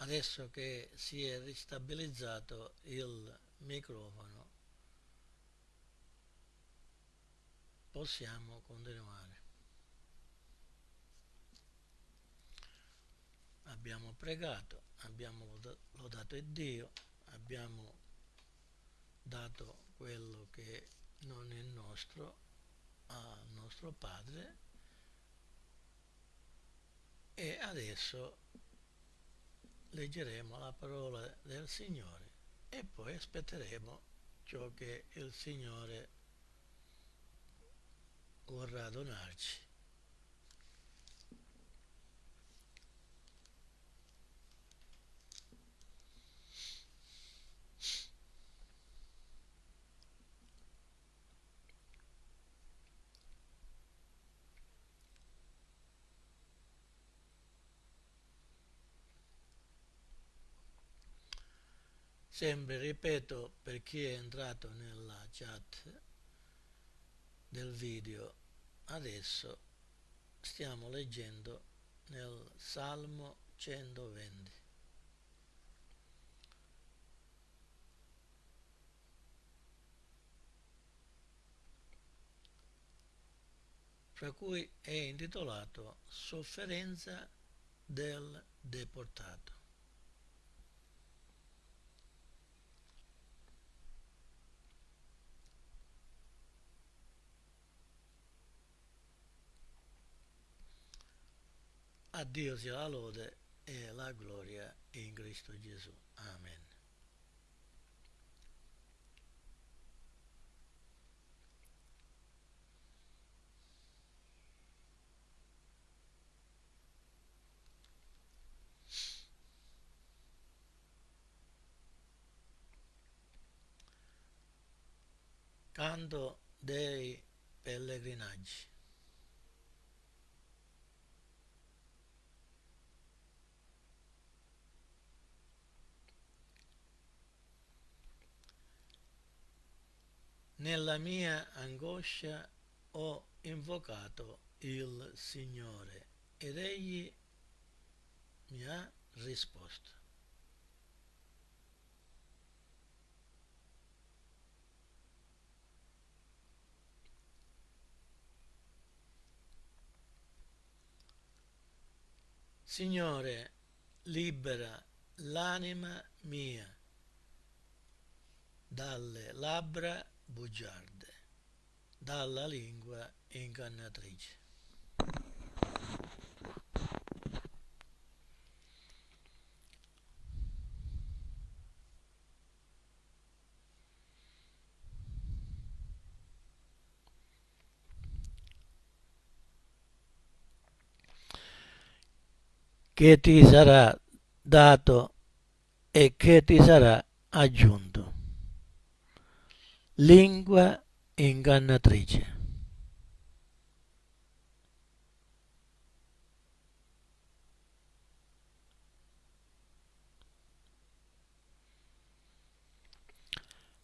adesso che si è ristabilizzato il microfono possiamo continuare. Abbiamo pregato abbiamo lodato Dio abbiamo dato quello che non è nostro al nostro Padre e adesso leggeremo la parola del Signore e poi aspetteremo ciò che il Signore vorrà donarci. Sempre ripeto per chi è entrato nella chat del video adesso stiamo leggendo nel Salmo 120 fra cui è intitolato Sofferenza del deportato. A Dio sia la lode e la gloria in Cristo Gesù. Amen. Canto dei pellegrinaggi. Nella mia angoscia ho invocato il Signore ed egli mi ha risposto. Signore, libera l'anima mia dalle labbra bugiarde, dalla lingua ingannatrice. che ti sarà dato e che ti sarà aggiunto lingua ingannatrice.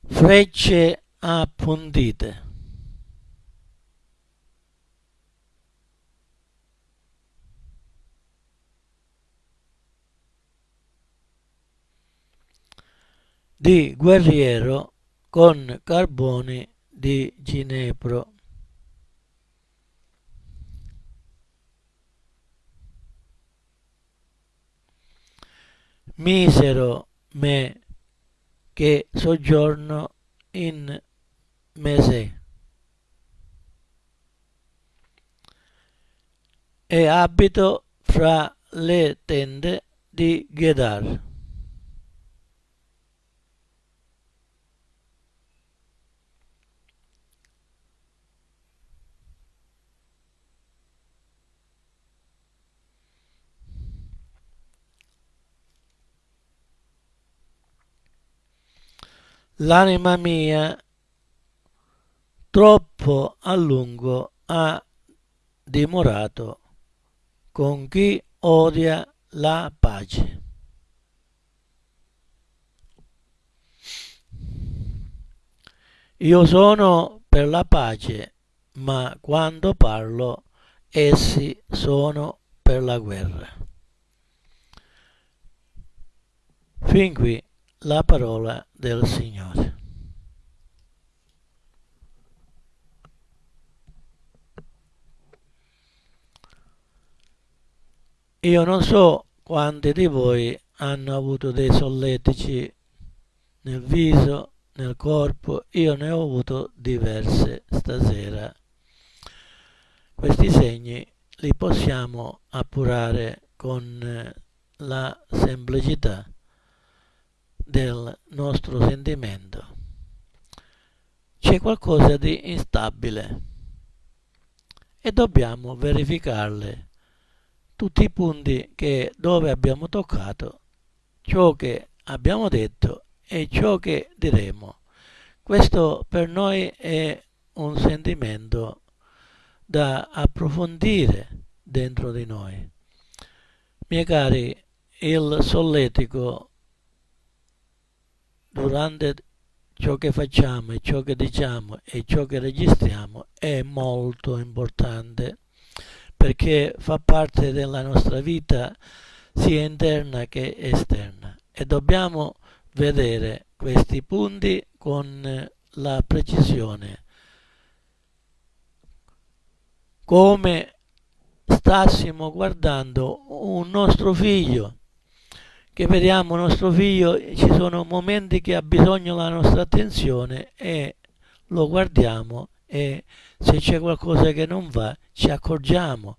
Frecce appuntite. di guerriero con carboni di ginepro. Misero me che soggiorno in mese e abito fra le tende di Gedar. L'anima mia troppo a lungo ha dimorato con chi odia la pace. Io sono per la pace, ma quando parlo essi sono per la guerra. Fin qui la parola del Signore. Io non so quanti di voi hanno avuto dei solletici nel viso, nel corpo, io ne ho avuto diverse stasera. Questi segni li possiamo appurare con la semplicità del nostro sentimento. C'è qualcosa di instabile e dobbiamo verificarle tutti i punti che dove abbiamo toccato ciò che abbiamo detto e ciò che diremo. Questo per noi è un sentimento da approfondire dentro di noi. Miei cari, il solletico durante ciò che facciamo e ciò che diciamo e ciò che registriamo è molto importante perché fa parte della nostra vita sia interna che esterna. E dobbiamo vedere questi punti con la precisione. Come stassimo guardando un nostro figlio che vediamo nostro figlio ci sono momenti che ha bisogno della nostra attenzione e lo guardiamo e se c'è qualcosa che non va ci accorgiamo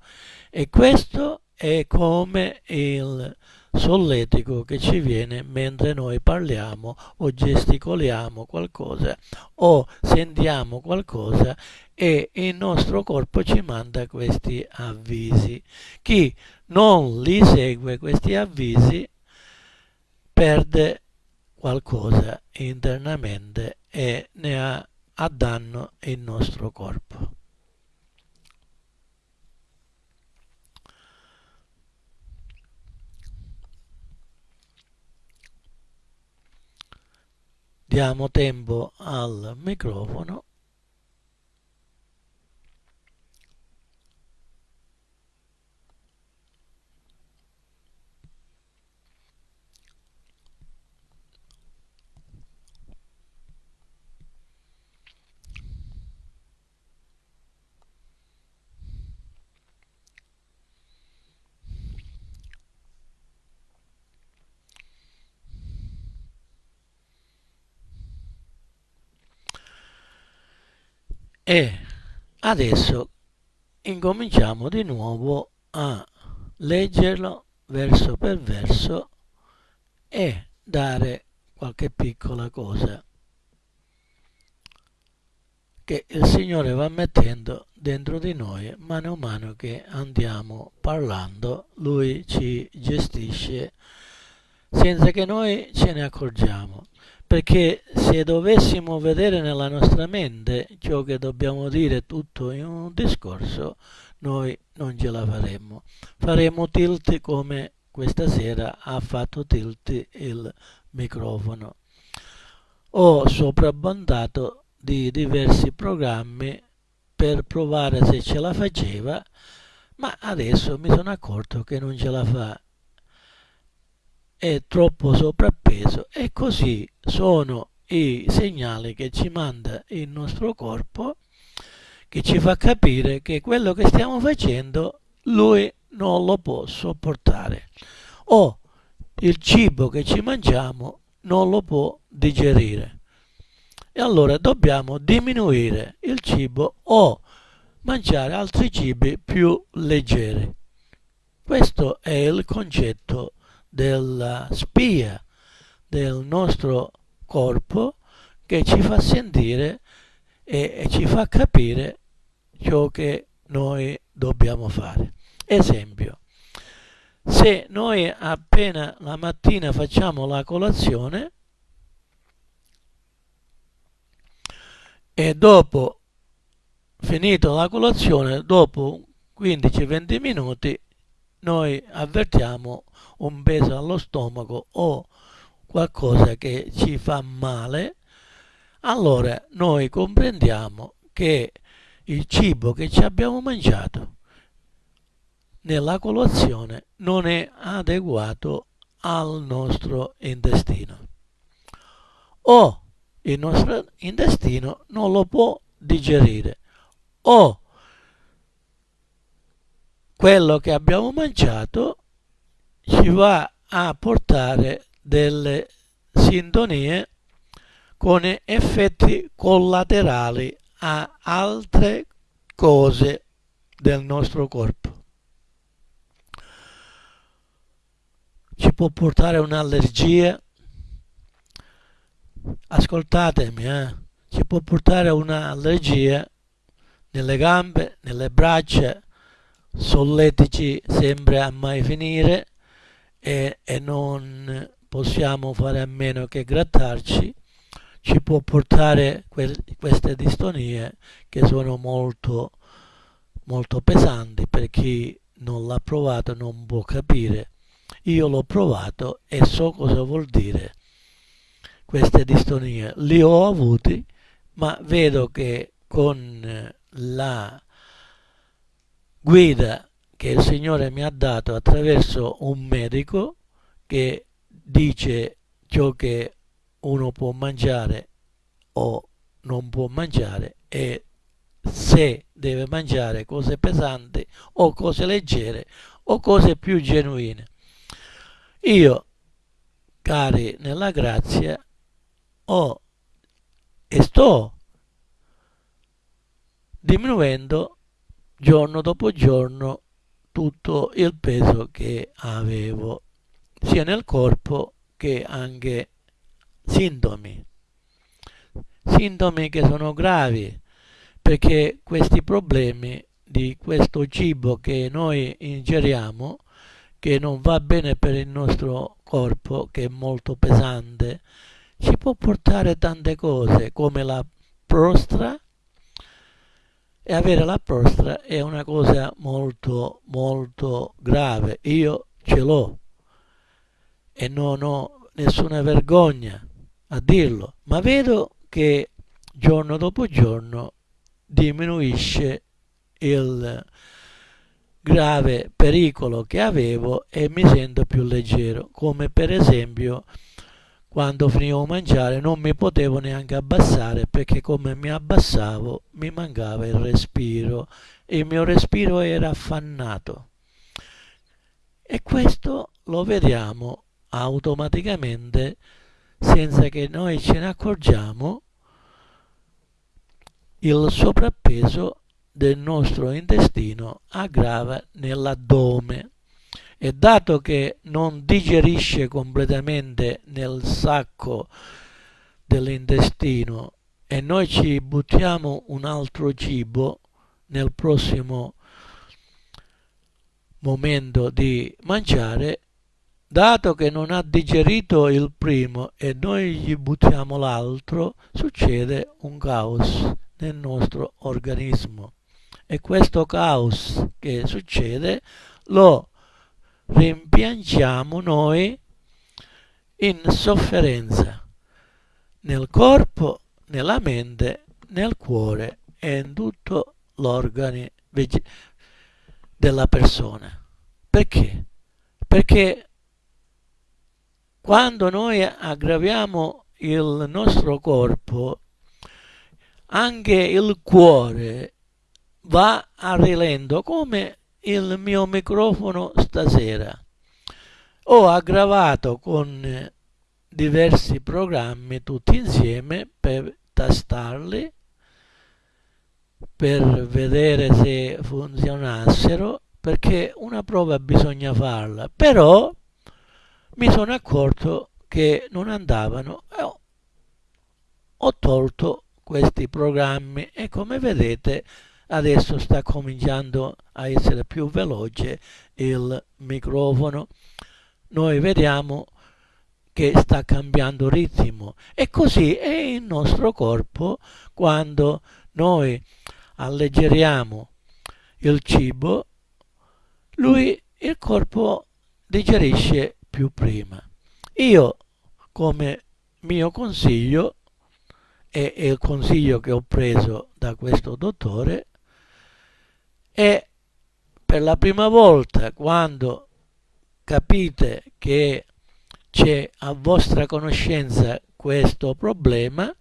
e questo è come il solletico che ci viene mentre noi parliamo o gesticoliamo qualcosa o sentiamo qualcosa e il nostro corpo ci manda questi avvisi. Chi non li segue questi avvisi perde qualcosa internamente e ne ha a danno il nostro corpo. Diamo tempo al microfono e adesso incominciamo di nuovo a leggerlo verso per verso e dare qualche piccola cosa che il Signore va mettendo dentro di noi mano a mano che andiamo parlando lui ci gestisce senza che noi ce ne accorgiamo perché se dovessimo vedere nella nostra mente ciò che dobbiamo dire tutto in un discorso, noi non ce la faremmo. Faremo tilt come questa sera ha fatto tilt il microfono. Ho soprabbondato di diversi programmi per provare se ce la faceva, ma adesso mi sono accorto che non ce la fa è troppo sovrappeso e così sono i segnali che ci manda il nostro corpo che ci fa capire che quello che stiamo facendo lui non lo può sopportare. O il cibo che ci mangiamo non lo può digerire. E allora dobbiamo diminuire il cibo o mangiare altri cibi più leggeri. Questo è il concetto della spia del nostro corpo che ci fa sentire e, e ci fa capire ciò che noi dobbiamo fare. Esempio, se noi appena la mattina facciamo la colazione e dopo finito la colazione, dopo 15-20 minuti, noi avvertiamo un peso allo stomaco o qualcosa che ci fa male, allora noi comprendiamo che il cibo che ci abbiamo mangiato nella colazione non è adeguato al nostro intestino. O il nostro intestino non lo può digerire o quello che abbiamo mangiato ci va a portare delle sintonie con effetti collaterali a altre cose del nostro corpo. Ci può portare un'allergia, ascoltatemi, eh? ci può portare un'allergia nelle gambe, nelle braccia, solletici sempre a mai finire e, e non possiamo fare a meno che grattarci. Ci può portare que queste distonie che sono molto molto pesanti per chi non l'ha provato non può capire. Io l'ho provato e so cosa vuol dire queste distonie. Li ho avuti ma vedo che con la guida che il Signore mi ha dato attraverso un medico che dice ciò che uno può mangiare o non può mangiare e se deve mangiare cose pesanti o cose leggere o cose più genuine. Io, cari nella grazia, ho e sto diminuendo giorno dopo giorno tutto il peso che avevo sia nel corpo che anche sintomi. Sintomi che sono gravi perché questi problemi di questo cibo che noi ingeriamo che non va bene per il nostro corpo che è molto pesante ci può portare tante cose come la prostra e avere la prostra è una cosa molto molto grave. Io ce l'ho. E non ho nessuna vergogna a dirlo. Ma vedo che giorno dopo giorno diminuisce il grave pericolo che avevo e mi sento più leggero come per esempio quando finivo di mangiare non mi potevo neanche abbassare perché come mi abbassavo mi mancava il respiro il mio respiro era affannato. E questo lo vediamo automaticamente senza che noi ce ne accorgiamo il sovrappeso del nostro intestino aggrava nell'addome e dato che non digerisce completamente nel sacco dell'intestino e noi ci buttiamo un altro cibo nel prossimo momento di mangiare dato che non ha digerito il primo e noi gli buttiamo l'altro succede un caos nel nostro organismo. E questo caos che succede lo rimpiangiamo noi in sofferenza nel corpo, nella mente, nel cuore e in tutto l'organo della persona. Perché? Perché quando noi aggraviamo il nostro corpo, anche il cuore va a rilento come il mio microfono stasera. Ho aggravato con diversi programmi tutti insieme per tastarli, per vedere se funzionassero, perché una prova bisogna farla. Però mi sono accorto che non andavano e ho tolto questi programmi e come vedete adesso sta cominciando a essere più veloce il microfono. Noi vediamo che sta cambiando ritmo. E così è il nostro corpo quando noi alleggeriamo il cibo lui il corpo digerisce più prima. Io come mio consiglio e il consiglio che ho preso da questo dottore e per la prima volta quando capite che c'è a vostra conoscenza questo problema,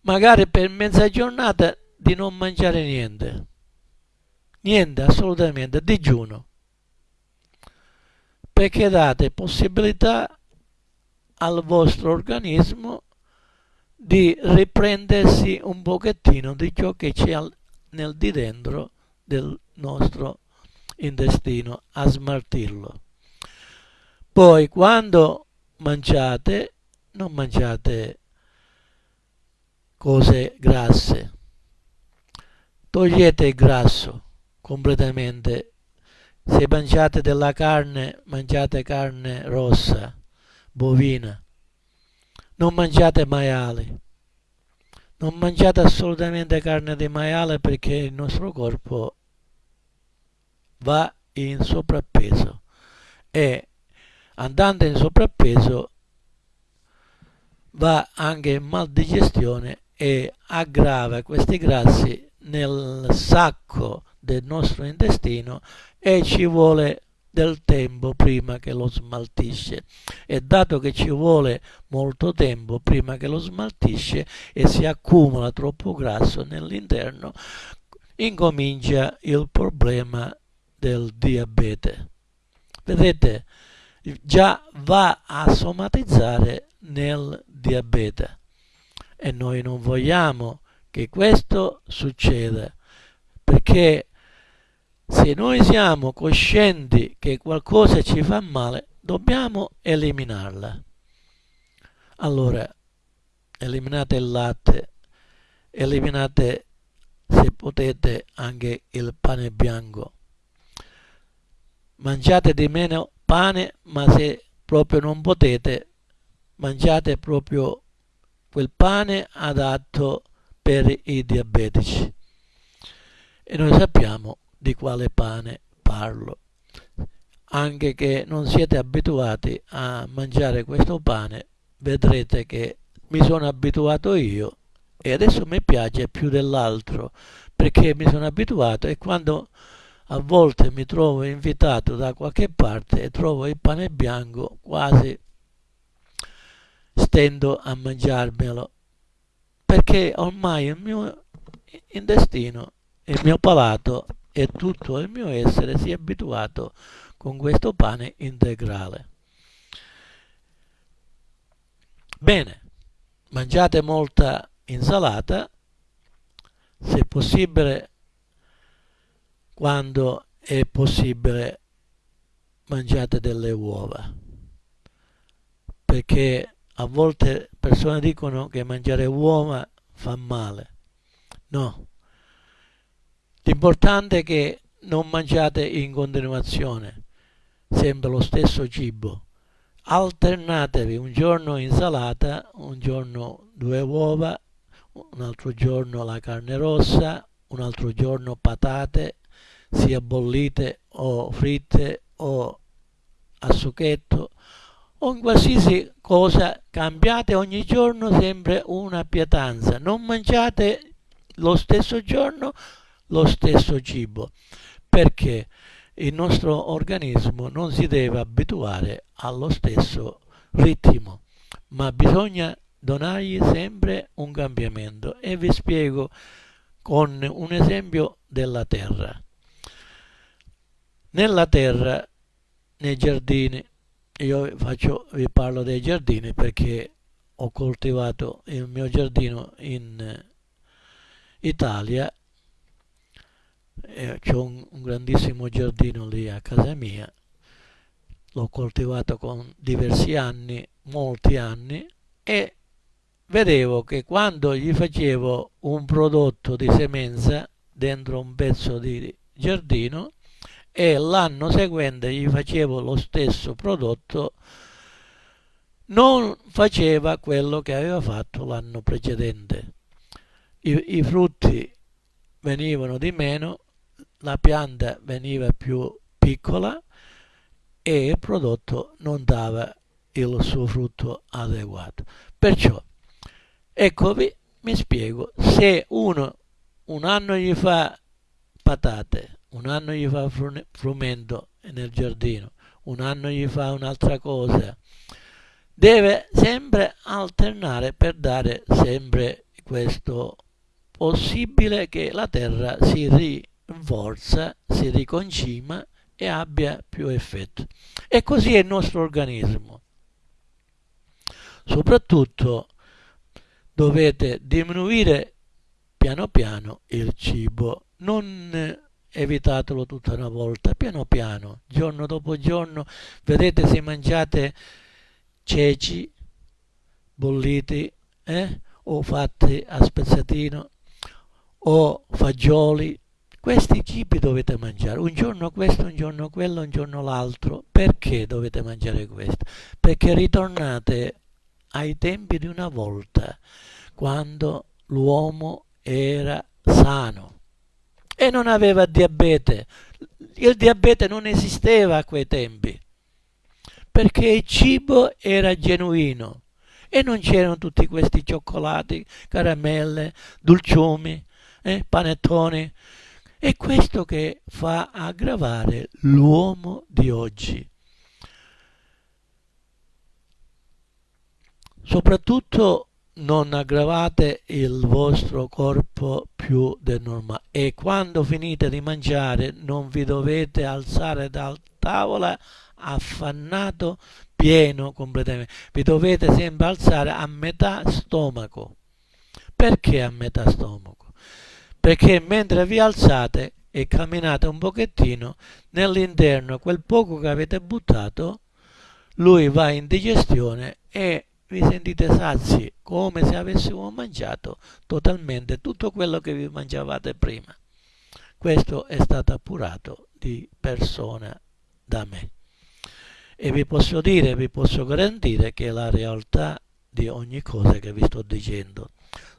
magari per mezza giornata di non mangiare niente. Niente, assolutamente, digiuno. Perché date possibilità al vostro organismo di riprendersi un pochettino di ciò che c'è nel di dentro del nostro intestino a smaltirlo. Poi quando mangiate, non mangiate cose grasse. Togliete il grasso completamente. Se mangiate della carne, mangiate carne rossa, bovina. Non mangiate maiali. Non mangiate assolutamente carne di maiale perché il nostro corpo va in sovrappeso e andando in sovrappeso va anche in maldigestione e aggrava questi grassi nel sacco del nostro intestino e ci vuole del tempo prima che lo smaltisce. E dato che ci vuole molto tempo prima che lo smaltisce e si accumula troppo grasso nell'interno incomincia il problema del diabete. Vedete già va a somatizzare nel diabete. E noi non vogliamo che questo succeda perché se noi siamo coscienti che qualcosa ci fa male dobbiamo eliminarla allora eliminate il latte eliminate se potete anche il pane bianco mangiate di meno pane, ma se proprio non potete, mangiate proprio quel pane adatto per i diabetici. E noi sappiamo di quale pane parlo. Anche che non siete abituati a mangiare questo pane, vedrete che mi sono abituato io e adesso mi piace più dell'altro perché mi sono abituato e quando a volte mi trovo invitato da qualche parte e trovo il pane bianco quasi stendo a mangiarmelo perché ormai il mio intestino il mio palato e tutto il mio essere si è abituato con questo pane integrale. Bene mangiate molta insalata se possibile quando è possibile mangiate delle uova perché a volte persone dicono che mangiare uova fa male. No l'importante è che non mangiate in continuazione sempre lo stesso cibo. Alternatevi un giorno insalata un giorno due uova un altro giorno la carne rossa un altro giorno patate sia bollite o fritte o a succhetto o in qualsiasi cosa cambiate ogni giorno sempre una pietanza. Non mangiate lo stesso giorno lo stesso cibo perché il nostro organismo non si deve abituare allo stesso ritmo ma bisogna donargli sempre un cambiamento. E vi spiego con un esempio della terra. Nella terra, nei giardini, io faccio, vi parlo dei giardini perché ho coltivato il mio giardino in Italia eh, c'è un, un grandissimo giardino lì a casa mia. L'ho coltivato con diversi anni molti anni e vedevo che quando gli facevo un prodotto di semenza dentro un pezzo di giardino e l'anno seguente gli facevo lo stesso prodotto non faceva quello che aveva fatto l'anno precedente. I, i frutti venivano di meno la pianta veniva più piccola e il prodotto non dava il suo frutto adeguato perciò eccovi mi spiego se uno un anno gli fa patate un anno gli fa frumento nel giardino, un anno gli fa un'altra cosa. Deve sempre alternare per dare sempre questo possibile che la Terra si rinforza, si riconcima e abbia più effetto. E così è il nostro organismo. Soprattutto dovete diminuire piano piano il cibo, non evitatelo tutta una volta, piano piano, giorno dopo giorno, vedete se mangiate ceci bolliti eh? o fatti a spezzatino o fagioli questi cibi dovete mangiare. Un giorno questo un giorno quello un giorno l'altro. Perché dovete mangiare questo? Perché ritornate ai tempi di una volta quando l'uomo era sano e non aveva diabete. Il diabete non esisteva a quei tempi perché il cibo era genuino e non c'erano tutti questi cioccolati, caramelle, dolciumi, eh, panettoni. È questo che fa aggravare l'uomo di oggi. Soprattutto non aggravate il vostro corpo più del normale. E quando finite di mangiare non vi dovete alzare dal tavola affannato pieno completamente. Vi dovete sempre alzare a metà stomaco. Perché a metà stomaco perché mentre vi alzate e camminate un pochettino nell'interno quel poco che avete buttato lui va in digestione e vi sentite sazi come se avessimo mangiato totalmente tutto quello che vi mangiavate prima. Questo è stato appurato di persona da me. E vi posso dire, vi posso garantire che è la realtà di ogni cosa che vi sto dicendo,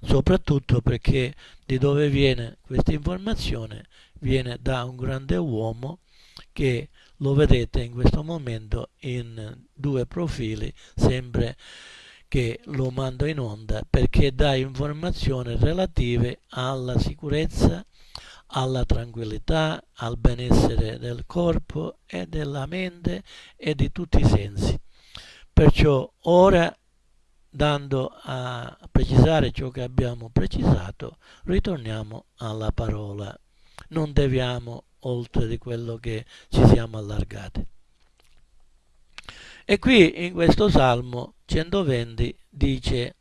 soprattutto perché di dove viene questa informazione viene da un grande uomo che lo vedete in questo momento in due profili, sempre che lo mando in onda perché dà informazioni relative alla sicurezza alla tranquillità, al benessere del corpo e della mente e di tutti i sensi. Perciò ora, dando a precisare ciò che abbiamo precisato, ritorniamo alla parola. Non deviamo oltre di quello che ci siamo allargati. E qui in questo Salmo 120 dice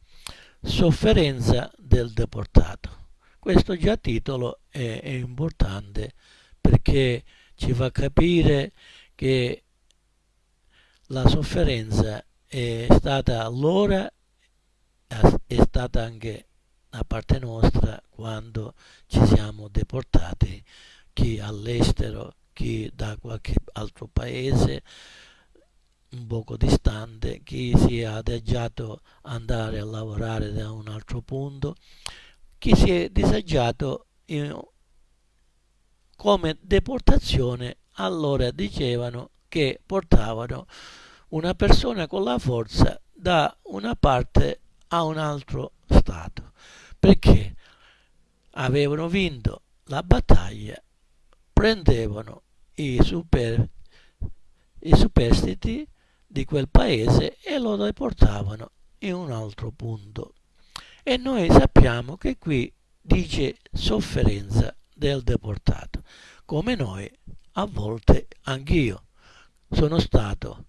sofferenza del deportato. Questo già titolo è, è importante perché ci fa capire che la sofferenza è stata allora, è stata anche da parte nostra quando ci siamo deportati, chi all'estero, chi da qualche altro paese un poco distante, chi si è adagiato andare a lavorare da un altro punto chi si è disagiato in, come deportazione allora dicevano che portavano una persona con la forza da una parte a un altro stato perché avevano vinto la battaglia prendevano i, super, i superstiti di quel paese e lo deportavano in un altro punto. E noi sappiamo che qui dice sofferenza del deportato, come noi a volte anch'io. Sono stato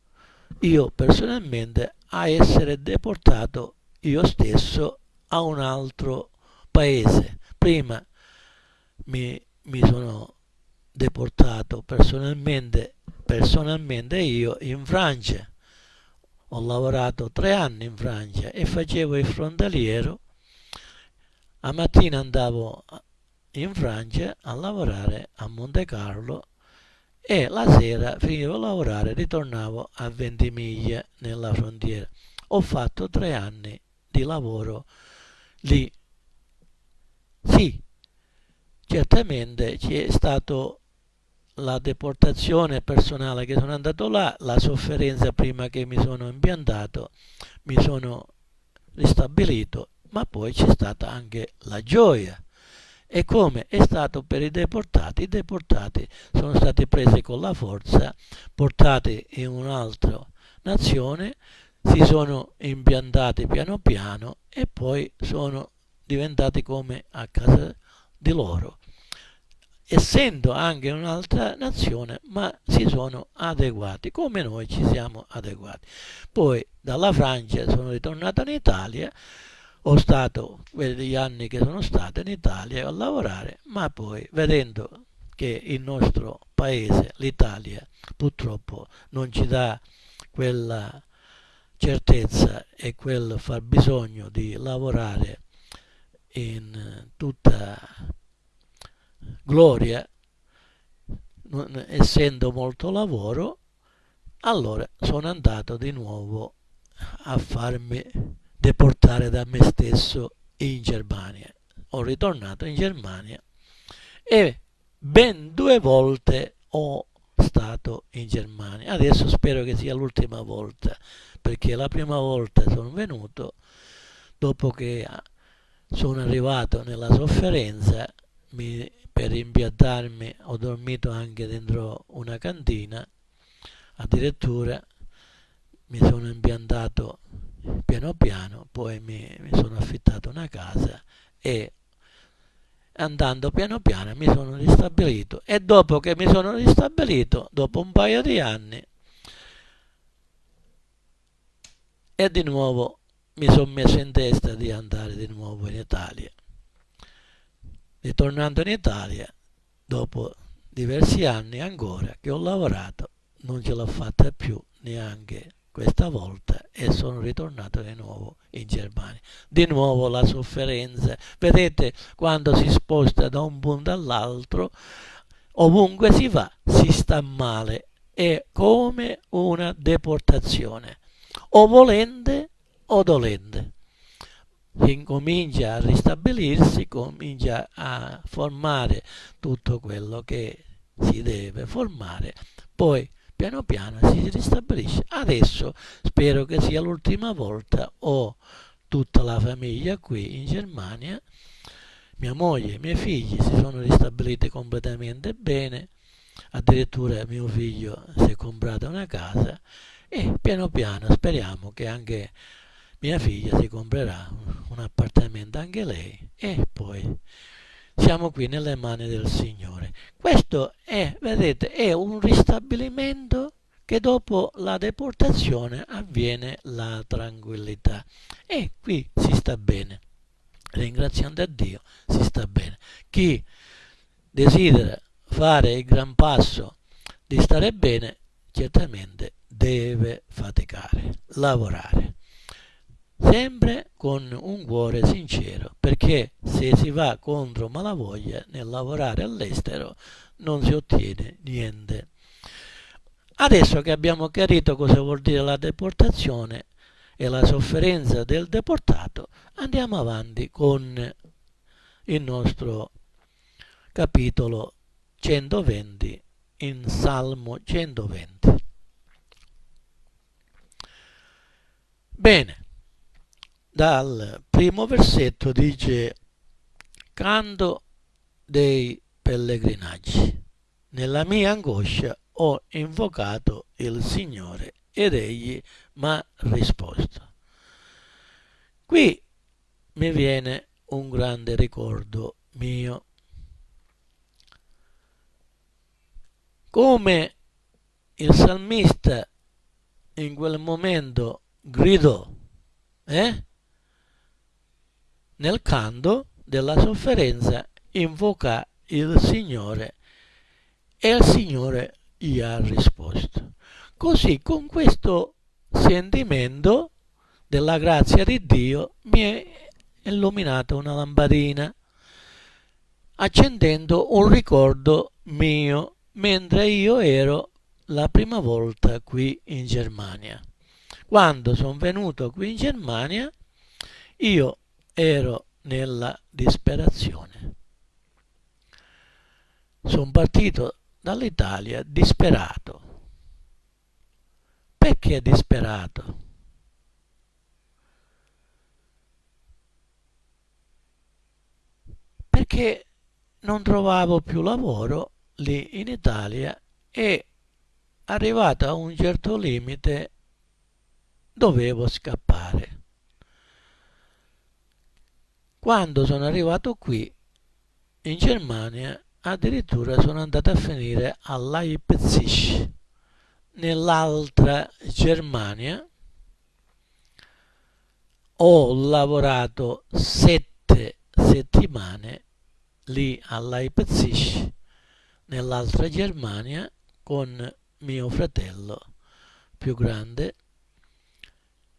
io personalmente a essere deportato io stesso a un altro paese. Prima mi, mi sono deportato personalmente, personalmente io in Francia. Ho lavorato tre anni in Francia e facevo il frontaliero a mattina andavo in Francia a lavorare a Monte Carlo e la sera finivo a lavorare ritornavo a Ventimiglia nella frontiera. Ho fatto tre anni di lavoro lì. Sì, certamente c'è stato la deportazione personale che sono andato là, la sofferenza prima che mi sono impiantato, mi sono ristabilito ma poi c'è stata anche la gioia E come è stato per i deportati, i deportati sono stati presi con la forza, portati in un'altra nazione, si sono impiantati piano piano e poi sono diventati come a casa di loro essendo anche un'altra nazione, ma si sono adeguati, come noi ci siamo adeguati. Poi dalla Francia sono ritornato in Italia, ho stato quegli anni che sono stato in Italia a lavorare, ma poi vedendo che il nostro paese, l'Italia, purtroppo non ci dà quella certezza e quel far bisogno di lavorare in tutta gloria, non, essendo molto lavoro, allora sono andato di nuovo a farmi deportare da me stesso in Germania. Ho ritornato in Germania e ben due volte ho stato in Germania. Adesso spero che sia l'ultima volta, perché la prima volta sono venuto dopo che sono arrivato nella sofferenza, mi per impiantarmi ho dormito anche dentro una cantina addirittura mi sono impiantato piano piano poi mi, mi sono affittato una casa e andando piano piano mi sono ristabilito e dopo che mi sono ristabilito dopo un paio di anni e di nuovo mi sono messo in testa di andare di nuovo in Italia. Ritornando in Italia dopo diversi anni ancora che ho lavorato non ce l'ho fatta più neanche questa volta e sono ritornato di nuovo in Germania. Di nuovo la sofferenza. Vedete quando si sposta da un punto all'altro, ovunque si va si sta male. È come una deportazione, o volente o dolente incomincia a ristabilirsi, comincia a formare tutto quello che si deve formare, poi piano piano si ristabilisce. Adesso spero che sia l'ultima volta, ho tutta la famiglia qui in Germania, mia moglie e i miei figli si sono ristabiliti completamente bene, addirittura mio figlio si è comprato una casa e piano piano speriamo che anche mia figlia si comprerà un appartamento anche lei e poi siamo qui nelle mani del Signore. Questo è, vedete, è un ristabilimento che dopo la deportazione avviene la tranquillità e qui si sta bene. Ringraziando a Dio si sta bene. Chi desidera fare il gran passo di stare bene, certamente deve faticare, lavorare sempre con un cuore sincero, perché se si va contro malavoglia nel lavorare all'estero non si ottiene niente. Adesso che abbiamo chiarito cosa vuol dire la deportazione e la sofferenza del deportato, andiamo avanti con il nostro capitolo 120 in Salmo 120. Bene, dal primo versetto dice canto dei pellegrinaggi. Nella mia angoscia ho invocato il Signore ed egli mi ha risposto. Qui mi viene un grande ricordo mio. Come il salmista in quel momento gridò, eh? Nel canto della sofferenza invoca il Signore e il Signore gli ha risposto. Così con questo sentimento della grazia di Dio mi è illuminata una lampadina accendendo un ricordo mio mentre io ero la prima volta qui in Germania. Quando sono venuto qui in Germania io ero nella disperazione. Sono partito dall'Italia disperato. Perché disperato? Perché non trovavo più lavoro lì in Italia e arrivato a un certo limite dovevo scappare. Quando sono arrivato qui in Germania addirittura sono andato a finire a Leipzig nell'altra Germania. Ho lavorato sette settimane lì a Leipzig nell'altra Germania con mio fratello più grande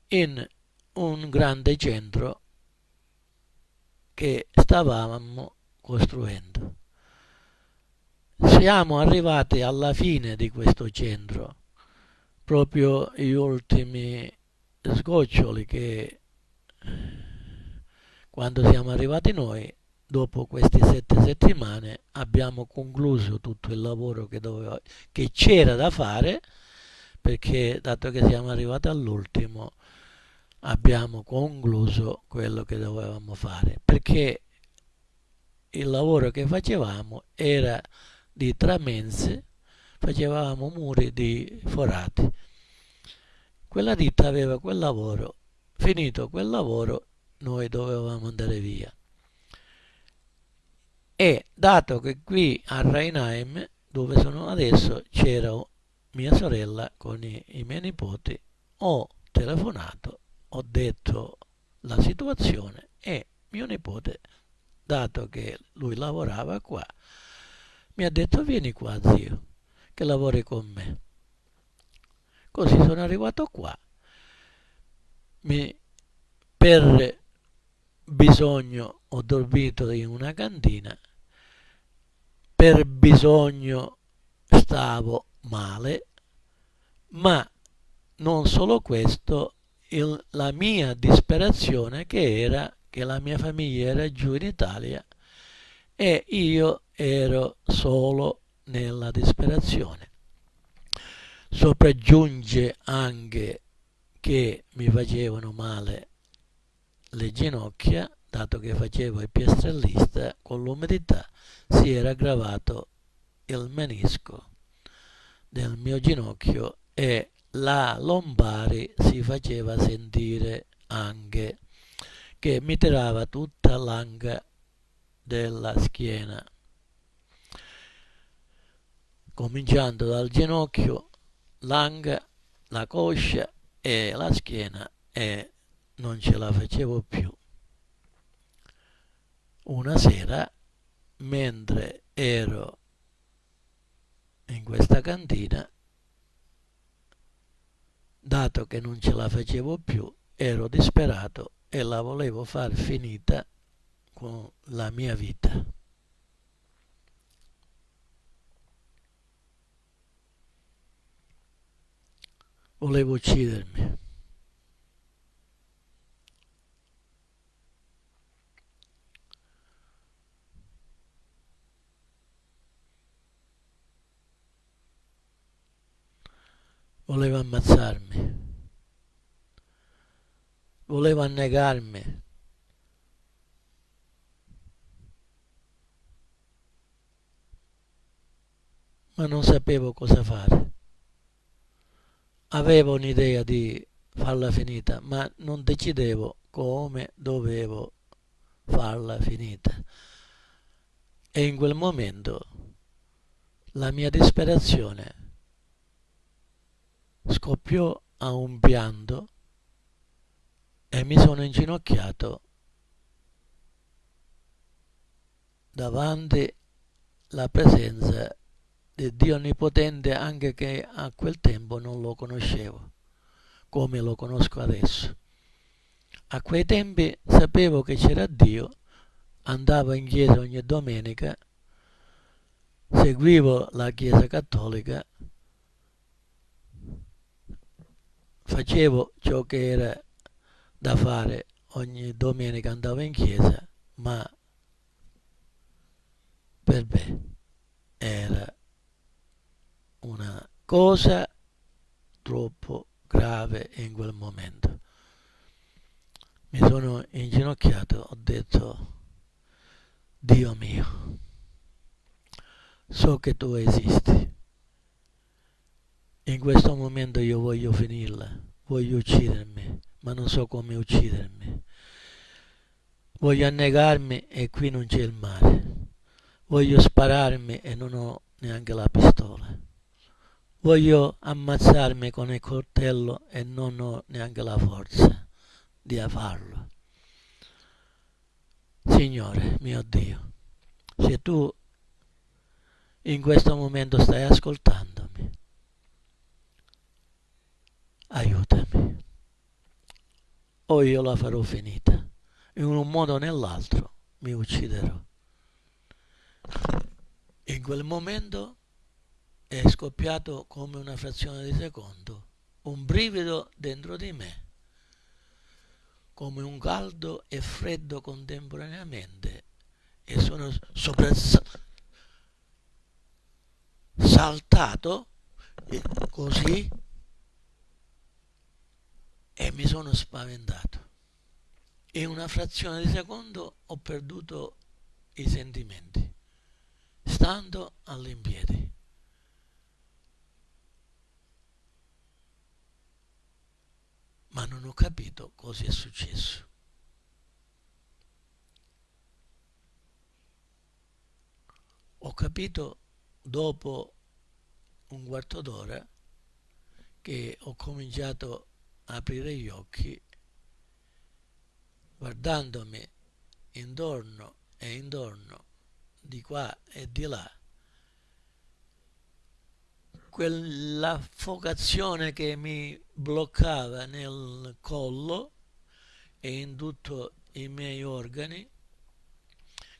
in un grande centro che stavamo costruendo. Siamo arrivati alla fine di questo centro, proprio gli ultimi sgoccioli che quando siamo arrivati noi, dopo queste sette settimane, abbiamo concluso tutto il lavoro che, c'era da fare, perché dato che siamo arrivati all'ultimo, abbiamo concluso quello che dovevamo fare, perché il lavoro che facevamo era di tramenze, facevamo muri di forati. Quella ditta aveva quel lavoro, finito quel lavoro noi dovevamo andare via. E dato che qui a Rheinheim, dove sono adesso, c'era mia sorella con i, i miei nipoti, ho telefonato ho detto la situazione e mio nipote, dato che lui lavorava qua, mi ha detto vieni qua zio, che lavori con me. Così sono arrivato qua. Mi, per bisogno ho dormito in una cantina, per bisogno stavo male, ma non solo questo, il, la mia disperazione che era che la mia famiglia era giù in Italia e io ero solo nella disperazione. Sopraggiunge anche che mi facevano male le ginocchia, dato che facevo il piastrellista, con l'umidità si era aggravato il menisco del mio ginocchio e la lombari si faceva sentire anche che mi tirava tutta l'anca della schiena. Cominciando dal ginocchio l'anca la coscia e la schiena e non ce la facevo più. Una sera mentre ero in questa cantina dato che non ce la facevo più, ero disperato e la volevo far finita con la mia vita. Volevo uccidermi. Voleva ammazzarmi, voleva annegarmi. Ma non sapevo cosa fare. Avevo un'idea di farla finita, ma non decidevo come dovevo farla finita. E in quel momento la mia disperazione scoppiò a un pianto e mi sono inginocchiato davanti alla presenza di Dio Onnipotente anche che a quel tempo non lo conoscevo come lo conosco adesso. A quei tempi sapevo che c'era Dio, andavo in chiesa ogni domenica, seguivo la chiesa cattolica facevo ciò che era da fare ogni domenica andavo in chiesa ma per me era una cosa troppo grave in quel momento mi sono inginocchiato ho detto Dio mio so che tu esisti. In questo momento io voglio finirla, voglio uccidermi, ma non so come uccidermi. Voglio annegarmi e qui non c'è il mare. Voglio spararmi e non ho neanche la pistola. Voglio ammazzarmi con il coltello e non ho neanche la forza di farlo. Signore mio Dio, se tu in questo momento stai ascoltandomi, aiutami o io la farò finita. In un modo o nell'altro mi ucciderò. In quel momento è scoppiato come una frazione di secondo un brivido dentro di me, come un caldo e freddo contemporaneamente, e sono soprassaltato così e mi sono spaventato. In una frazione di secondo ho perduto i sentimenti, stando all'impiedi. ma non ho capito cosa è successo. Ho capito dopo un quarto d'ora che ho cominciato aprire gli occhi guardandomi intorno e intorno, di qua e di là, quell'affogazione che mi bloccava nel collo e in tutti i miei organi,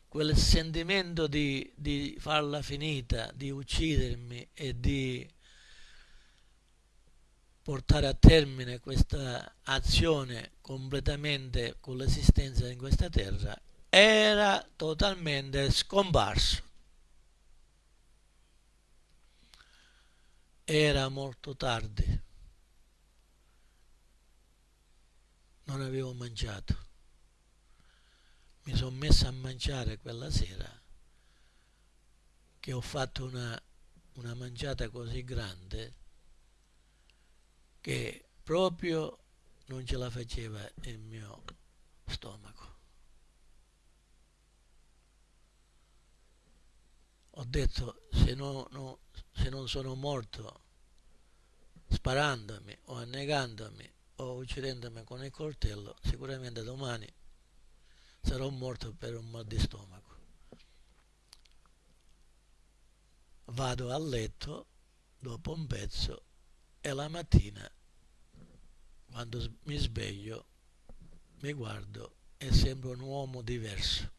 quel sentimento di, di farla finita, di uccidermi e di portare a termine questa azione completamente con l'esistenza in questa terra era totalmente scomparso. Era molto tardi. Non avevo mangiato. Mi sono messo a mangiare quella sera che ho fatto una, una mangiata così grande che proprio non ce la faceva il mio stomaco. Ho detto se, no, no, se non sono morto sparandomi o annegandomi o uccidendomi con il coltello, sicuramente domani sarò morto per un mal di stomaco. Vado a letto dopo un pezzo e la mattina, quando mi sveglio, mi guardo e sembro un uomo diverso.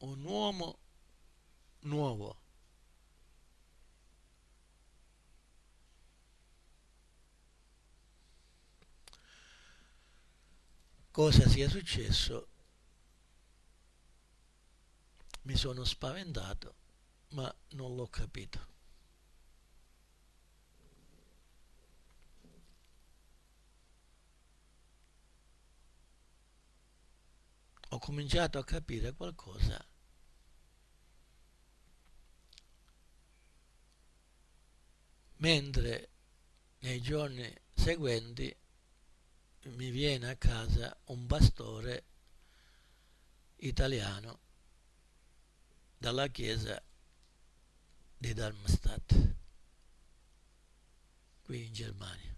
un uomo nuovo. Cosa sia successo? Mi sono spaventato, ma non l'ho capito. Ho cominciato a capire qualcosa mentre nei giorni seguenti mi viene a casa un pastore italiano dalla chiesa di Darmstadt qui in Germania.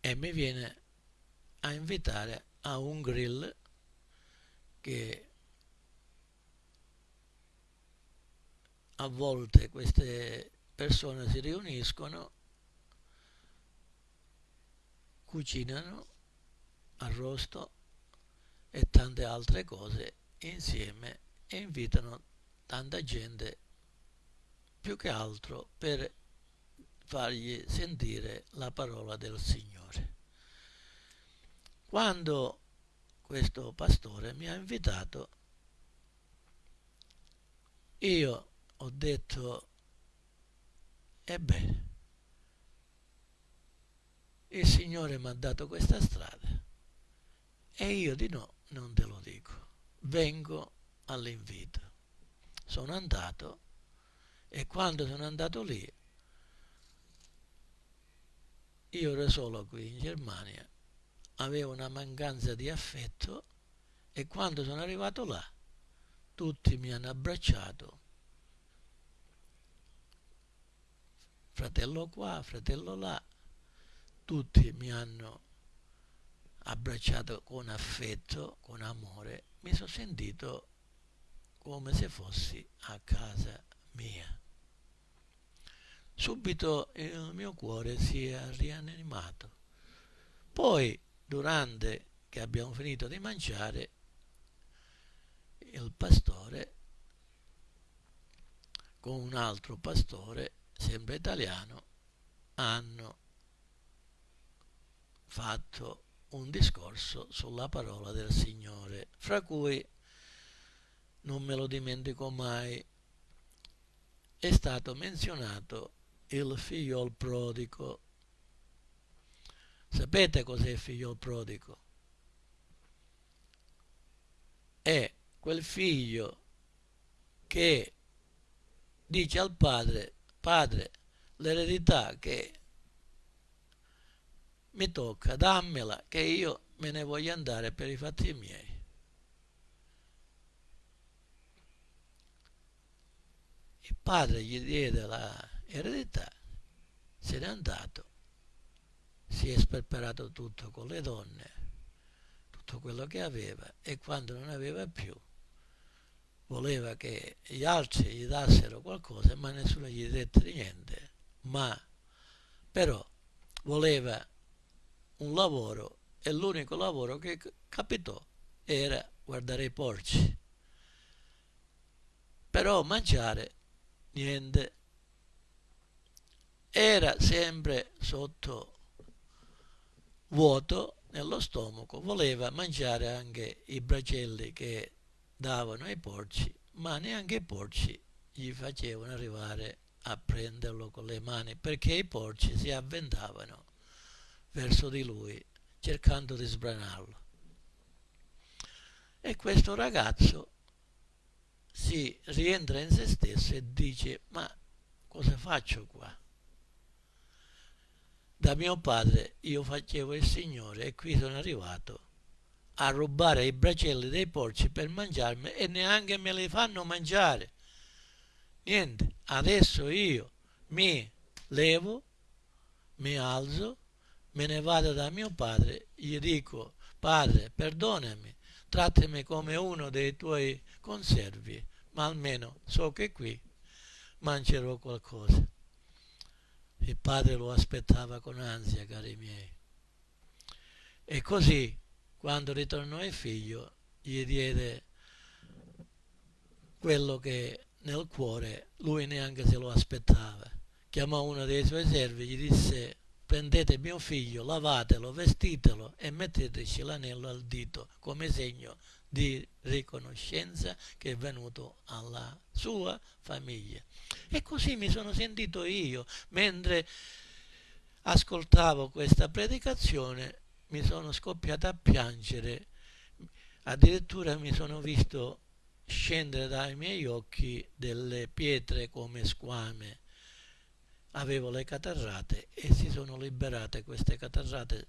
E mi viene a invitare a un grill che a volte queste persone si riuniscono, cucinano, arrosto e tante altre cose insieme e invitano tanta gente più che altro per fargli sentire la parola del Signore. Quando questo pastore mi ha invitato, io ho detto ebbene, il Signore mi ha dato questa strada e io di no non te lo dico. Vengo all'invito. Sono andato e quando sono andato lì, io ero solo qui in Germania, avevo una mancanza di affetto e quando sono arrivato là, tutti mi hanno abbracciato. Fratello qua, fratello là, tutti mi hanno abbracciato con affetto, con amore, mi sono sentito come se fossi a casa mia. Subito il mio cuore si è rianimato. Poi, durante che abbiamo finito di mangiare, il pastore con un altro pastore, sempre italiano, hanno fatto un discorso sulla parola del Signore, fra cui non me lo dimentico mai, è stato menzionato il figlio prodigo. Sapete cos'è il figlio prodigo? È quel figlio che dice al padre, padre, l'eredità che mi tocca, dammela, che io me ne voglio andare per i fatti miei. Il padre gli diede l'eredità, se n'è andato, si è sperperato tutto con le donne, tutto quello che aveva e quando non aveva più voleva che gli altri gli dassero qualcosa ma nessuno gli dette niente, ma però voleva un lavoro e l'unico lavoro che capitò era guardare i porci. Però mangiare niente. Era sempre sotto vuoto nello stomaco, voleva mangiare anche i bracelli che davano ai porci, ma neanche i porci gli facevano arrivare a prenderlo con le mani perché i porci si avventavano verso di lui cercando di sbranarlo. E questo ragazzo si rientra in se stesso e dice ma cosa faccio qua? Da mio padre io facevo il Signore e qui sono arrivato a rubare i bracelli dei porci per mangiarmi e neanche me li fanno mangiare. Niente, adesso io mi levo, mi alzo me ne vado da mio padre, gli dico, padre, perdonami, trattami come uno dei tuoi conservi, ma almeno so che qui mangerò qualcosa. Il padre lo aspettava con ansia, cari miei. E così, quando ritornò il figlio, gli diede quello che nel cuore lui neanche se lo aspettava. Chiamò uno dei suoi servi, gli disse prendete mio figlio, lavatelo, vestitelo e metteteci l'anello al dito come segno di riconoscenza che è venuto alla sua famiglia. E così mi sono sentito io. Mentre ascoltavo questa predicazione, mi sono scoppiato a piangere, addirittura mi sono visto scendere dai miei occhi delle pietre come squame avevo le catarrate e si sono liberate queste catarrate.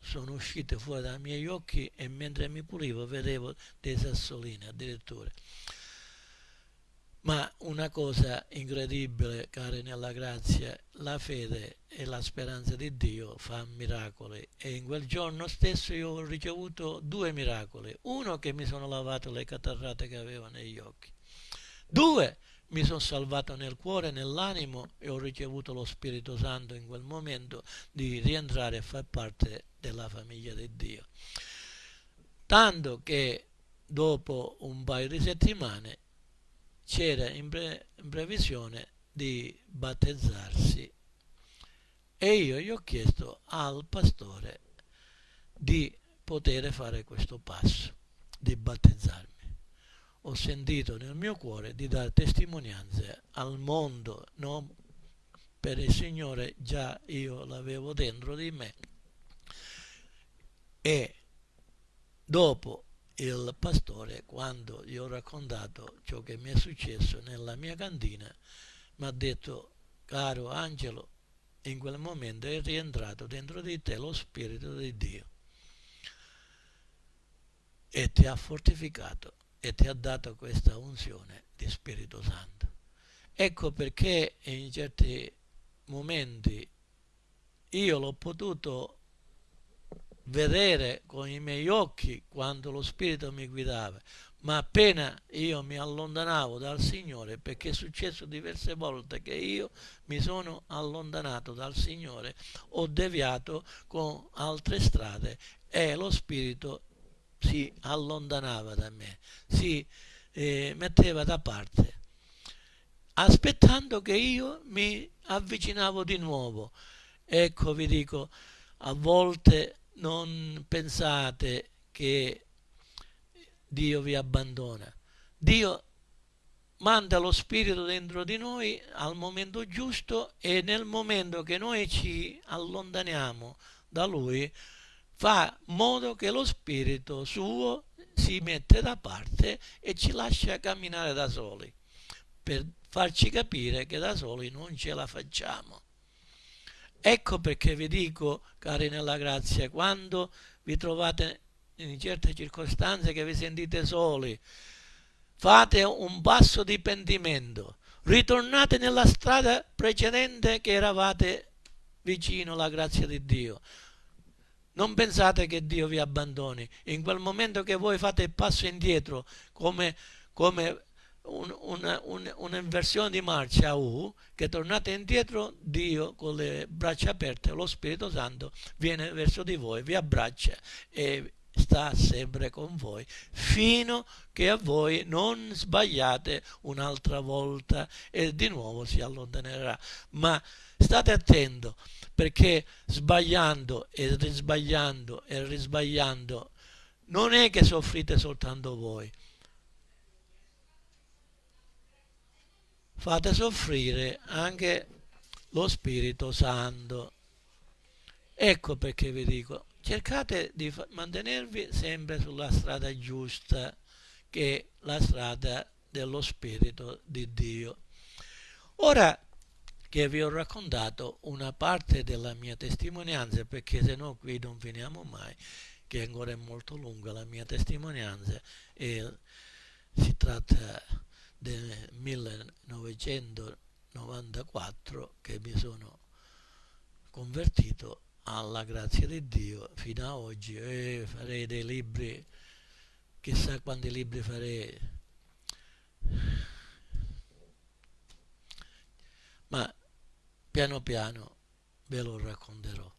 Sono uscite fuori dai miei occhi e mentre mi pulivo vedevo dei sassolini addirittura. Ma una cosa incredibile cari nella grazia la fede e la speranza di Dio fa miracoli. E in quel giorno stesso io ho ricevuto due miracoli. Uno che mi sono lavato le catarrate che avevo negli occhi. Due mi sono salvato nel cuore nell'animo e ho ricevuto lo Spirito Santo in quel momento di rientrare a far parte della famiglia di Dio. Tanto che dopo un paio di settimane c'era in, pre in previsione di battezzarsi e io gli ho chiesto al pastore di poter fare questo passo, di battezzarmi. Ho sentito nel mio cuore di dare testimonianze al mondo, non per il Signore, già io l'avevo dentro di me. E dopo il pastore, quando gli ho raccontato ciò che mi è successo nella mia cantina, mi ha detto, caro Angelo, in quel momento è rientrato dentro di te lo Spirito di Dio e ti ha fortificato e ti ha dato questa unzione di Spirito Santo. Ecco perché in certi momenti io l'ho potuto vedere con i miei occhi quando lo Spirito mi guidava, ma appena io mi allontanavo dal Signore, perché è successo diverse volte che io mi sono allontanato dal Signore, ho deviato con altre strade e lo Spirito si allontanava da me, si eh, metteva da parte, aspettando che io mi avvicinavo di nuovo. Ecco, vi dico, a volte non pensate che Dio vi abbandona. Dio manda lo Spirito dentro di noi al momento giusto e nel momento che noi ci allontaniamo da Lui, fa modo che lo Spirito suo si mette da parte e ci lascia camminare da soli, per farci capire che da soli non ce la facciamo. Ecco perché vi dico, cari nella grazia, quando vi trovate in certe circostanze che vi sentite soli, fate un passo di pentimento, ritornate nella strada precedente che eravate vicino alla grazia di Dio. Non pensate che Dio vi abbandoni. In quel momento che voi fate il passo indietro come, come un, una, un, un'inversione di marcia U, che tornate indietro, Dio con le braccia aperte, lo Spirito Santo viene verso di voi, vi abbraccia e sta sempre con voi fino che a voi non sbagliate un'altra volta e di nuovo si allontanerà. Ma state attento perché sbagliando e risbagliando e risbagliando non è che soffrite soltanto voi. Fate soffrire anche lo Spirito Santo. Ecco perché vi dico, cercate di mantenervi sempre sulla strada giusta, che è la strada dello Spirito di Dio. Ora, che vi ho raccontato una parte della mia testimonianza, perché se no qui non finiamo mai, che ancora è molto lunga la mia testimonianza e si tratta del 1994 che mi sono convertito alla grazia di Dio fino a oggi. E farei dei libri chissà quanti libri farei. Ma piano piano ve lo racconterò.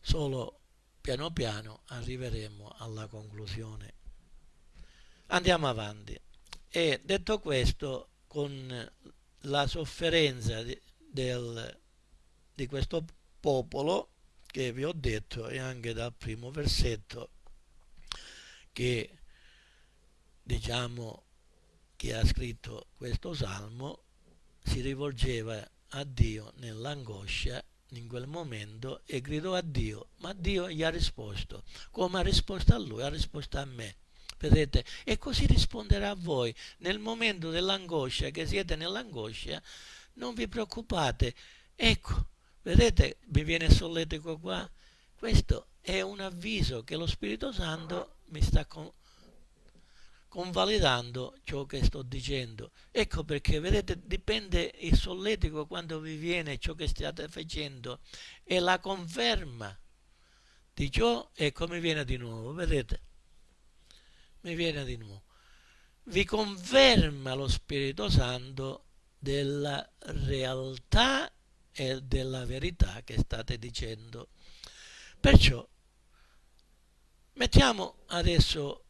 Solo piano piano arriveremo alla conclusione. Andiamo avanti. E detto questo, con la sofferenza di, del, di questo popolo che vi ho detto e anche dal primo versetto che diciamo che ha scritto questo salmo si rivolgeva a Dio nell'angoscia in quel momento e gridò a Dio, ma Dio gli ha risposto, come ha risposto a lui, ha risposto a me. Vedete? E così risponderà a voi. Nel momento dell'angoscia, che siete nell'angoscia, non vi preoccupate. Ecco, vedete, mi viene solletico qua. Questo è un avviso che lo Spirito Santo mi sta con convalidando ciò che sto dicendo. Ecco perché, vedete, dipende il solletico quando vi viene ciò che state facendo e la conferma di ciò e come viene di nuovo, vedete? Mi viene di nuovo. Vi conferma lo Spirito Santo della realtà e della verità che state dicendo. Perciò mettiamo adesso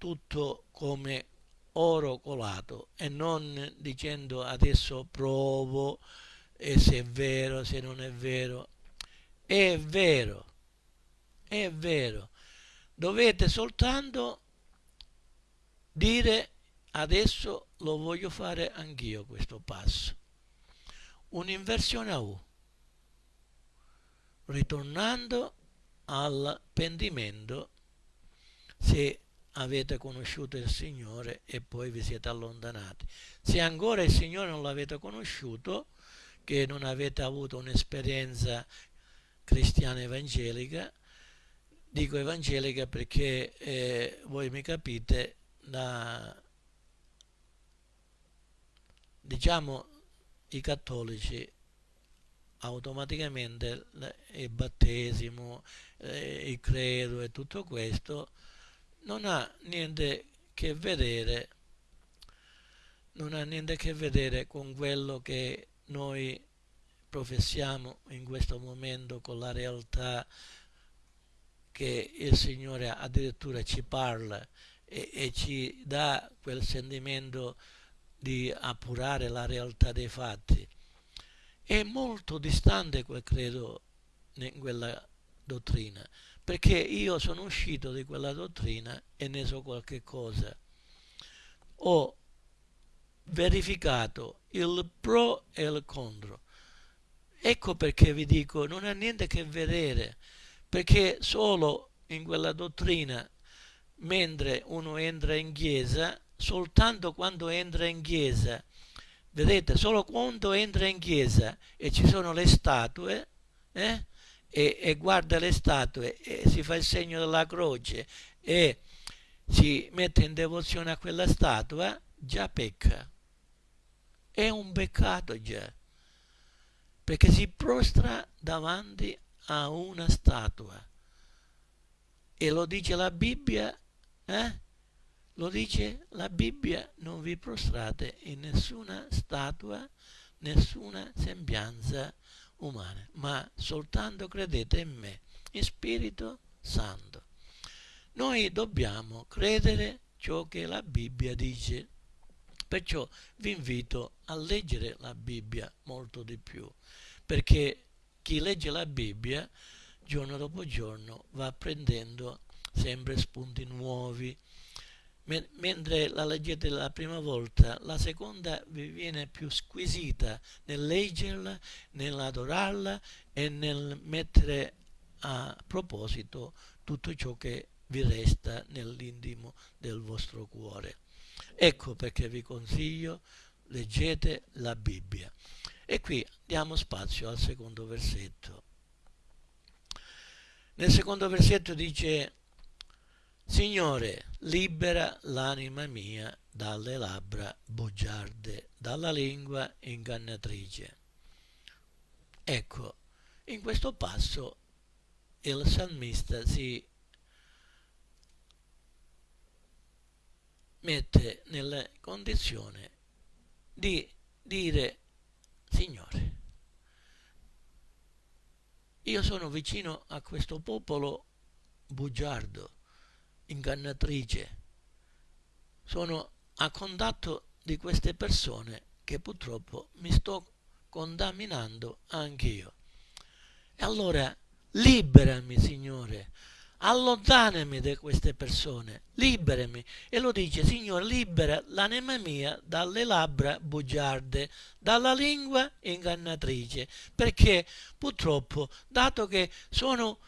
tutto come oro colato e non dicendo adesso provo e se è vero, se non è vero. È vero, è vero. Dovete soltanto dire adesso lo voglio fare anch'io questo passo. Un'inversione a U, ritornando al pentimento se avete conosciuto il Signore e poi vi siete allontanati. Se ancora il Signore non l'avete conosciuto, che non avete avuto un'esperienza cristiana evangelica, dico evangelica perché eh, voi mi capite, la, diciamo i cattolici automaticamente il battesimo, eh, il credo e tutto questo non ha niente che vedere non ha niente che vedere con quello che noi professiamo in questo momento con la realtà che il Signore addirittura ci parla e, e ci dà quel sentimento di appurare la realtà dei fatti. È molto distante quel credo in quella dottrina, perché io sono uscito di quella dottrina e ne so qualche cosa. Ho verificato il pro e il contro. Ecco perché vi dico, non ha niente a che vedere, perché solo in quella dottrina, mentre uno entra in chiesa, soltanto quando entra in chiesa, vedete, solo quando entra in chiesa e ci sono le statue, eh, e, e guarda le statue e si fa il segno della croce e si mette in devozione a quella statua, già pecca. È un peccato già, perché si prostra davanti a una statua. E lo dice la Bibbia, eh? Lo dice la Bibbia, non vi prostrate in nessuna statua, nessuna sembianza umana, ma soltanto credete in me, in Spirito Santo. Noi dobbiamo credere ciò che la Bibbia dice. Perciò vi invito a leggere la Bibbia molto di più, perché chi legge la Bibbia giorno dopo giorno va apprendendo sempre spunti nuovi, mentre la leggete la prima volta, la seconda vi viene più squisita nel leggerla, nell'adorarla e nel mettere a proposito tutto ciò che vi resta nell'intimo del vostro cuore. Ecco perché vi consiglio, leggete la Bibbia. E qui diamo spazio al secondo versetto. Nel secondo versetto dice Signore, libera l'anima mia dalle labbra bugiarde, dalla lingua ingannatrice. Ecco, in questo passo il salmista si mette nella condizione di dire Signore, io sono vicino a questo popolo bugiardo, ingannatrice. Sono a contatto di queste persone che purtroppo mi sto contaminando anch'io. E allora liberami, Signore, allontanami da queste persone, liberami. E lo dice, Signore, libera l'anima mia dalle labbra bugiarde, dalla lingua ingannatrice, perché purtroppo, dato che sono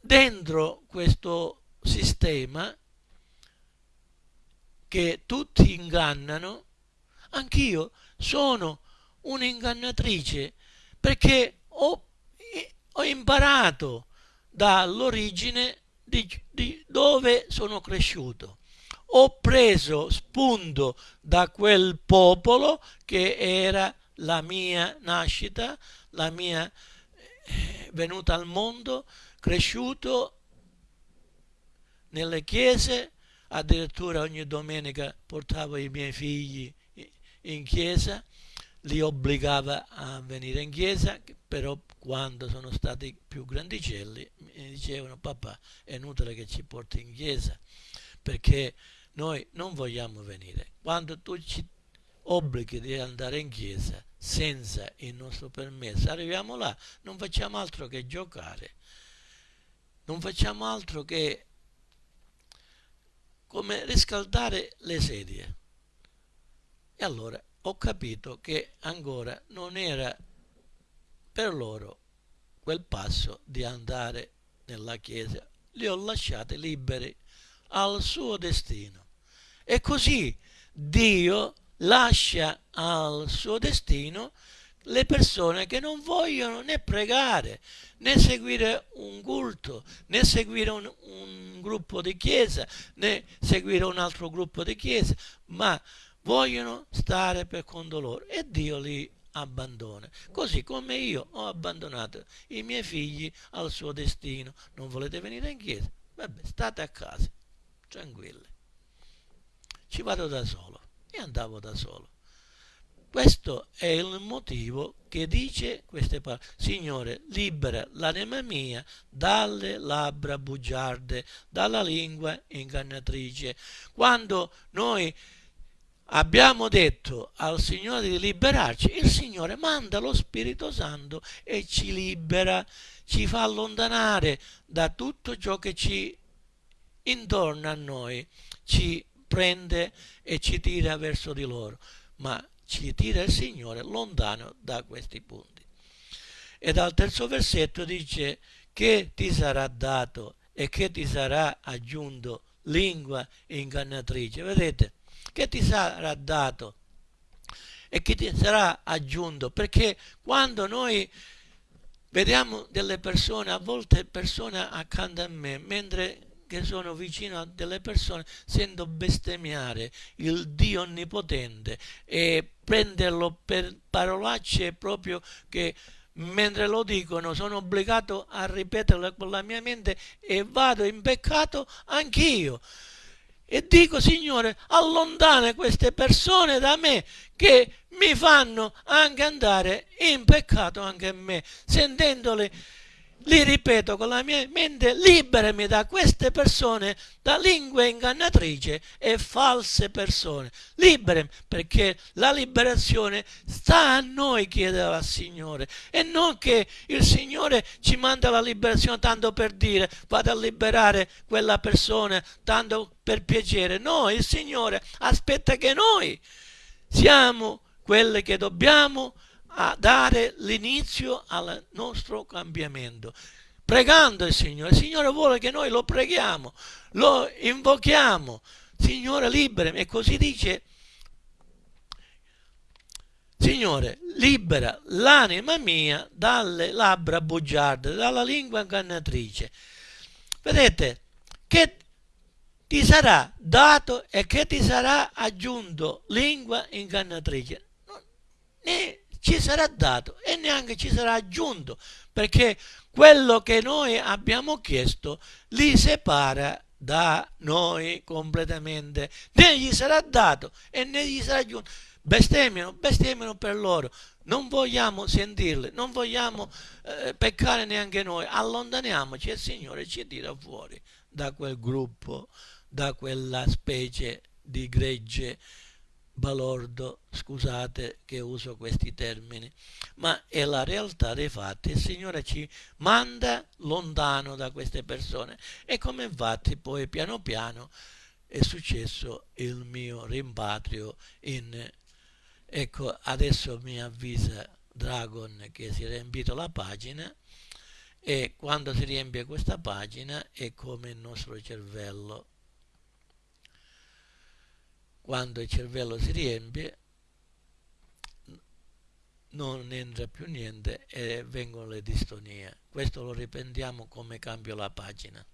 dentro questo sistema che tutti ingannano, anch'io sono un'ingannatrice perché ho, ho imparato dall'origine di, di dove sono cresciuto. Ho preso spunto da quel popolo che era la mia nascita, la mia eh, venuta al mondo, cresciuto nelle chiese, addirittura ogni domenica portavo i miei figli in chiesa, li obbligava a venire in chiesa, però quando sono stati più grandicelli mi dicevano papà è inutile che ci porti in chiesa perché noi non vogliamo venire. Quando tu ci obblighi di andare in chiesa senza il nostro permesso, arriviamo là, non facciamo altro che giocare, non facciamo altro che come riscaldare le sedie. E allora ho capito che ancora non era per loro quel passo di andare nella chiesa. Li ho lasciati liberi al suo destino. E così Dio lascia al suo destino le persone che non vogliono né pregare, né seguire un culto, né seguire un, un, gruppo di chiesa, né seguire un altro gruppo di chiesa, ma vogliono stare per conto loro e Dio li abbandona. Così come io ho abbandonato i miei figli al suo destino. Non volete venire in chiesa? Vabbè, state a casa, tranquilli. Ci vado da solo e andavo da solo. Questo è il motivo che dice queste parole. Signore, libera l'anima mia dalle labbra bugiarde, dalla lingua ingannatrice. Quando noi abbiamo detto al Signore di liberarci, il Signore manda lo Spirito Santo e ci libera, ci fa allontanare da tutto ciò che ci intorno a noi, ci prende e ci tira verso di loro, ma ci tira il Signore lontano da questi punti. E dal terzo versetto dice che ti sarà dato e che ti sarà aggiunto lingua ingannatrice. Vedete? Che ti sarà dato e che ti sarà aggiunto perché quando noi vediamo delle persone a volte persone accanto a me mentre che sono vicino a delle persone sento bestemmiare il Dio onnipotente e prenderlo per parolacce proprio che mentre lo dicono sono obbligato a ripeterlo con la mia mente e vado in peccato anch'io. E dico Signore allontana queste persone da me che mi fanno anche andare in peccato anche me sentendole li ripeto con la mia mente, liberami da queste persone, da lingue ingannatrici e false persone. Liberami perché la liberazione sta a noi chiedere al Signore e non che il Signore ci manda la liberazione tanto per dire vado a liberare quella persona tanto per piacere. No, il Signore aspetta che noi siamo quelli che dobbiamo a dare l'inizio al nostro cambiamento pregando il Signore. Il Signore vuole che noi lo preghiamo, lo invochiamo. Signore, liberami. E così dice, Signore, libera l'anima mia dalle labbra bugiarde, dalla lingua ingannatrice. Vedete, che ti sarà dato e che ti sarà aggiunto lingua ingannatrice. Né ci sarà dato e neanche ci sarà aggiunto, perché quello che noi abbiamo chiesto li separa da noi completamente, né gli sarà dato e né gli sarà aggiunto. Bestemmiano, bestemmiano per loro, non vogliamo sentirle, non vogliamo eh, peccare neanche noi, allontaniamoci e il Signore ci tira fuori da quel gruppo, da quella specie di gregge balordo, scusate che uso questi termini, ma è la realtà dei fatti. Il Signore ci manda lontano da queste persone e come infatti poi piano piano è successo il mio rimpatrio in... Ecco, adesso mi avvisa Dragon che si è riempito la pagina e quando si riempie questa pagina è come il nostro cervello quando il cervello si riempie non entra più niente e vengono le distonie. Questo lo riprendiamo come cambio la pagina.